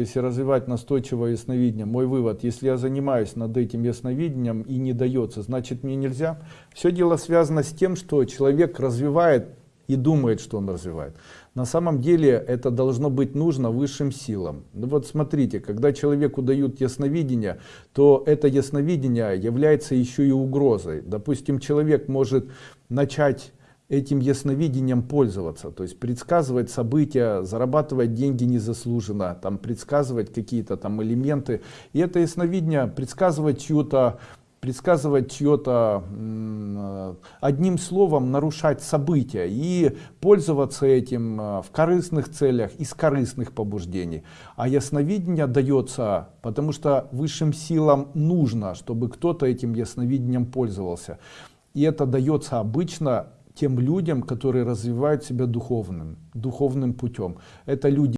Если развивать настойчивое ясновидение, мой вывод, если я занимаюсь над этим ясновидением и не дается, значит мне нельзя. Все дело связано с тем, что человек развивает и думает, что он развивает. На самом деле это должно быть нужно высшим силам. Ну вот смотрите, когда человеку дают ясновидение, то это ясновидение является еще и угрозой. Допустим, человек может начать этим ясновидением пользоваться, то есть предсказывать события, зарабатывать деньги незаслуженно, там предсказывать какие-то там элементы. И это ясновидение предсказывать чью-то предсказывать чье-то одним словом нарушать события и пользоваться этим э, в корыстных целях из корыстных побуждений. А ясновидение дается потому что высшим силам нужно чтобы кто-то этим ясновидением пользовался. И это дается обычно тем людям, которые развивают себя духовным, духовным путем. Это люди